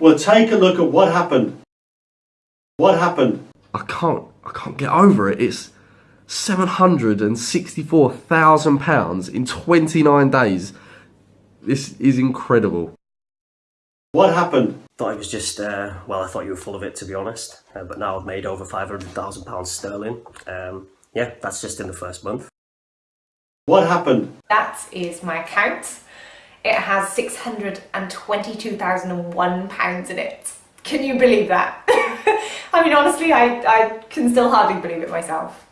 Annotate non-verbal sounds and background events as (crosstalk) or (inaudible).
Well, take a look at what happened. What happened? I can't, I can't get over it. It's seven hundred and sixty-four thousand pounds in twenty-nine days. This is incredible. What happened? Thought it was just, uh, well, I thought you were full of it to be honest. Uh, but now I've made over £500,000 sterling. Um, yeah, that's just in the first month. What happened? That is my account. It has £622,001 in it. Can you believe that? (laughs) I mean, honestly, I, I can still hardly believe it myself.